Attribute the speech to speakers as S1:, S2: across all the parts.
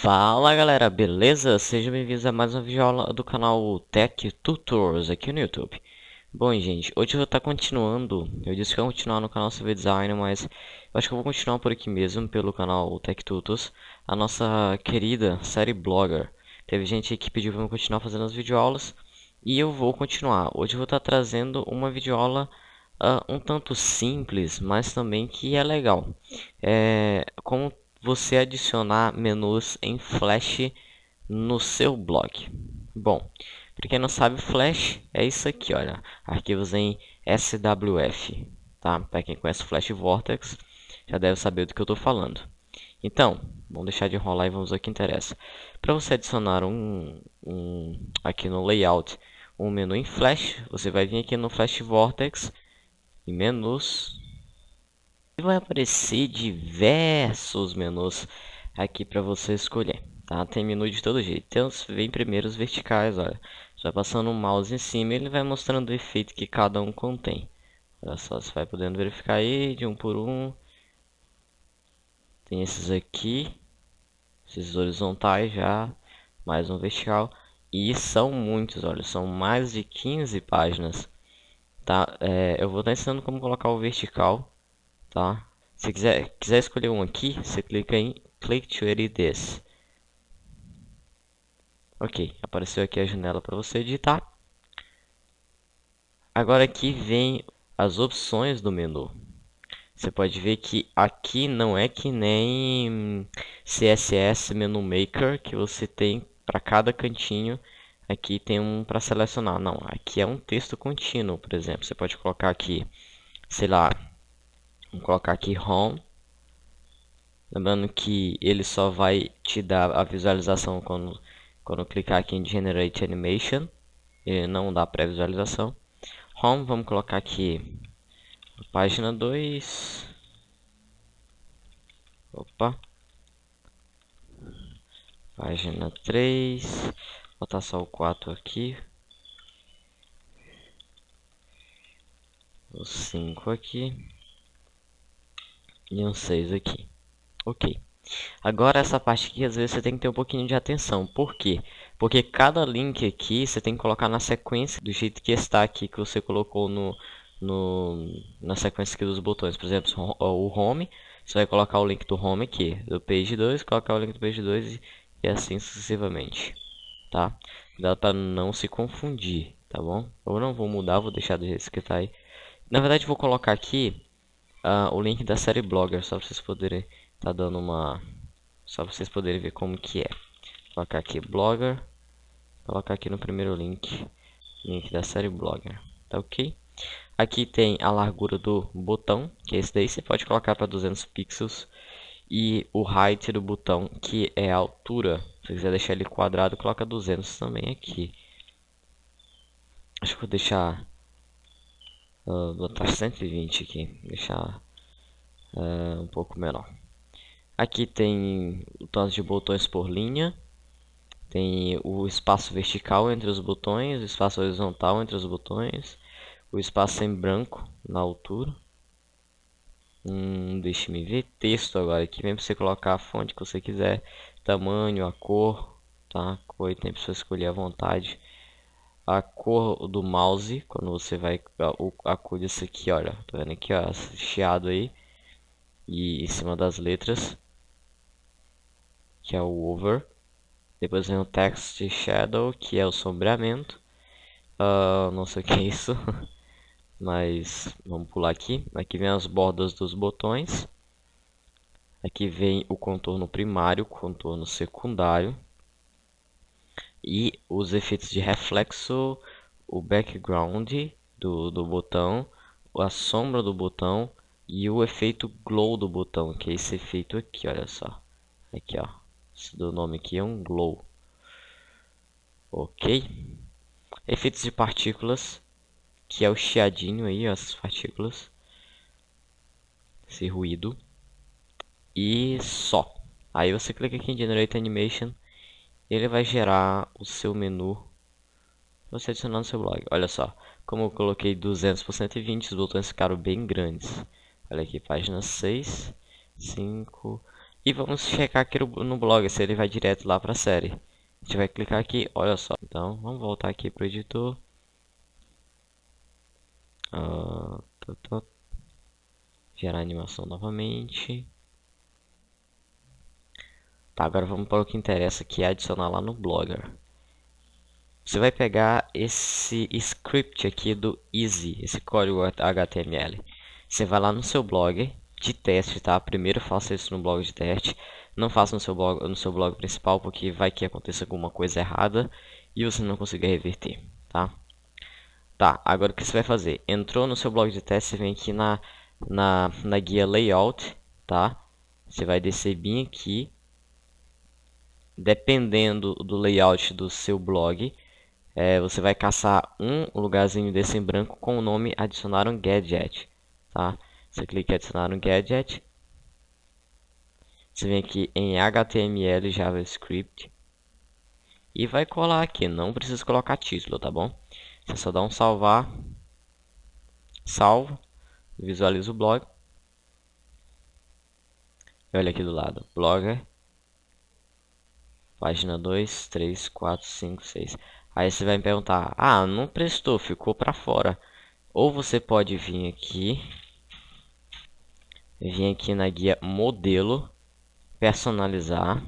S1: Fala galera, beleza? Sejam bem-vindos a mais uma videoaula do canal Tech Tutors aqui no YouTube. Bom gente, hoje eu vou estar continuando, eu disse que eu ia continuar no canal CV Design, mas eu acho que eu vou continuar por aqui mesmo, pelo canal Tech Tutors, a nossa querida série Blogger. Teve gente que pediu para eu continuar fazendo as videoaulas, e eu vou continuar. Hoje eu vou estar trazendo uma videoaula uh, um tanto simples, mas também que é legal. É, como você adicionar menus em Flash no seu blog. Bom, para quem não sabe, Flash é isso aqui, olha, arquivos em SWF, tá? Para quem conhece Flash Vortex, já deve saber do que eu estou falando. Então, vamos deixar de enrolar e vamos ao que interessa. Para você adicionar um, um aqui no layout um menu em Flash, você vai vir aqui no Flash Vortex em menus vai aparecer diversos menus aqui para você escolher, tá? Tem menu de todo jeito. Então, vem primeiro os verticais, olha. Você vai passando o mouse em cima ele vai mostrando o efeito que cada um contém. Olha só, você vai podendo verificar aí de um por um. Tem esses aqui, esses horizontais já, mais um vertical. E são muitos, olha, são mais de 15 páginas. Tá? É, eu vou estar ensinando como colocar o vertical tá? Se quiser, quiser escolher um aqui, você clica em Click to edit this. Ok, apareceu aqui a janela para você editar. Agora aqui vem as opções do menu. Você pode ver que aqui não é que nem CSS Menu Maker, que você tem para cada cantinho. Aqui tem um para selecionar. Não, aqui é um texto contínuo, por exemplo. Você pode colocar aqui, sei lá, Vamos colocar aqui Home. Lembrando que ele só vai te dar a visualização quando, quando clicar aqui em Generate Animation. Ele não dá pré-visualização. Home, vamos colocar aqui página 2. Opa. Página 3. Vou botar só o 4 aqui. O 5 aqui e um 6 aqui. Ok. Agora essa parte aqui, às vezes você tem que ter um pouquinho de atenção. Por quê? Porque cada link aqui você tem que colocar na sequência do jeito que está aqui, que você colocou no, no, na sequência aqui dos botões. Por exemplo, o home, você vai colocar o link do home aqui, do page 2, colocar o link do page 2 e, e assim sucessivamente. Tá? Cuidado para não se confundir, tá bom? Eu não vou mudar, vou deixar do jeito que está aí. Na verdade, vou colocar aqui uh, o link da série Blogger, só para vocês poderem tá dando uma só para vocês poderem ver como que é. Colocar aqui Blogger, colocar aqui no primeiro link, link da série Blogger, tá OK? Aqui tem a largura do botão, que é esse daí, você pode colocar para 200 pixels. E o height do botão, que é a altura. Se quiser deixar ele quadrado, coloca 200 também aqui. Acho que vou deixar Uh, botar 120 aqui, deixar uh, um pouco menor. Aqui tem o tanto de botões por linha, tem o espaço vertical entre os botões, o espaço horizontal entre os botões, o espaço em branco na altura. Hum, Deixe-me ver texto agora aqui, para você colocar a fonte que você quiser, tamanho, a cor, tá? Cor tem para você escolher à vontade a cor do mouse, quando você vai a, cor disso aqui, olha, tá vendo aqui, ó, chiado aí, e em cima das letras, que é o over. Depois vem o text shadow, que é o sombreamento. Uh, não sei o que é isso, mas vamos pular aqui. Aqui vem as bordas dos botões. Aqui vem o contorno primário, contorno secundário e os efeitos de reflexo, o background do, do botão, a sombra do botão e o efeito glow do botão, que é esse efeito aqui, olha só. Aqui, ó. Esse do nome aqui é um glow. Ok. Efeitos de partículas, que é o chiadinho aí, ó, essas partículas. Esse ruído. E só. Aí você clica aqui em Generate Animation ele vai gerar o seu menu você adicionar no seu blog. Olha só, como eu coloquei 200 por 120, os botões ficaram bem grandes. Olha aqui, página 6, 5... E vamos checar aqui no blog se ele vai direto lá para a série. A gente vai clicar aqui, olha só. Então, vamos voltar aqui para o editor. Uh, Gerar animação novamente. Tá, agora vamos para o que interessa, que é adicionar lá no Blogger. Você vai pegar esse script aqui do Easy, esse código HTML. Você vai lá no seu blog de teste, tá? Primeiro faça isso no blog de teste. Não faça no seu blog, no seu blog principal, porque vai que aconteça alguma coisa errada e você não conseguir reverter, tá? Tá, agora o que você vai fazer? Entrou no seu blog de teste, você vem aqui na, na, na guia Layout, tá? Você vai descer bem aqui. Dependendo do layout do seu blog, é, você vai caçar um lugarzinho desse em branco com o nome adicionar um gadget, tá? Você clica em adicionar um gadget. Você vem aqui em HTML JavaScript e vai colar aqui. Não precisa colocar título, tá bom? Você só dá um salvar, salvo, visualiza o blog. E olha aqui do lado, blogger, página 2, 3, 4, 5, 6. Aí você vai me perguntar, ah, não prestou, ficou para fora. Ou você pode vir aqui, vir aqui na guia modelo, personalizar,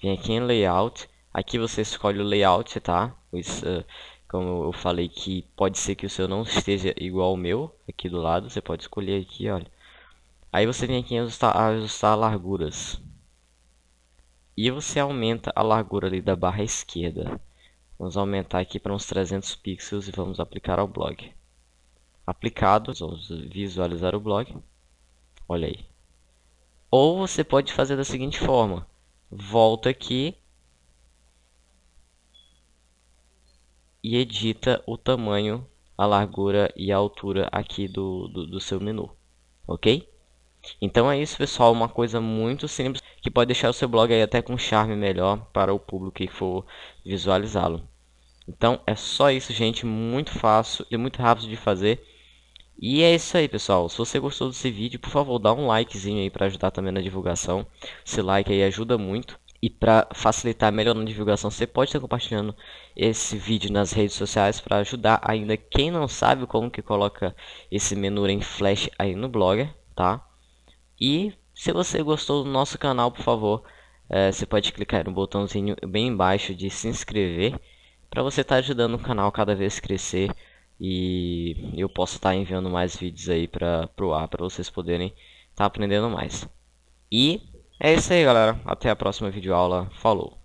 S1: vem aqui em layout, aqui você escolhe o layout, tá? Uh, como eu falei que pode ser que o seu não esteja igual ao meu, aqui do lado, você pode escolher aqui, olha. Aí você vem aqui em ajustar, ajustar larguras. E você aumenta a largura ali da barra esquerda. Vamos aumentar aqui para uns 300 pixels e vamos aplicar ao blog. Aplicado, vamos visualizar o blog. Olha aí. Ou você pode fazer da seguinte forma. Volta aqui e edita o tamanho, a largura e a altura aqui do, do, do seu menu, ok? Então é isso pessoal, uma coisa muito simples que pode deixar o seu blog aí até com charme melhor para o público que for visualizá-lo. Então é só isso gente, muito fácil e muito rápido de fazer. E é isso aí pessoal, se você gostou desse vídeo, por favor dá um likezinho aí para ajudar também na divulgação. Esse like aí ajuda muito. E para facilitar melhor na divulgação, você pode estar compartilhando esse vídeo nas redes sociais para ajudar ainda quem não sabe como que coloca esse menu em flash aí no Blogger, tá? E se você gostou do nosso canal, por favor, é, você pode clicar no botãozinho bem embaixo de se inscrever para você estar tá ajudando o canal cada vez crescer e eu posso estar tá enviando mais vídeos aí para o ar para vocês poderem estar tá aprendendo mais. E é isso aí, galera. Até a próxima videoaula. Falou!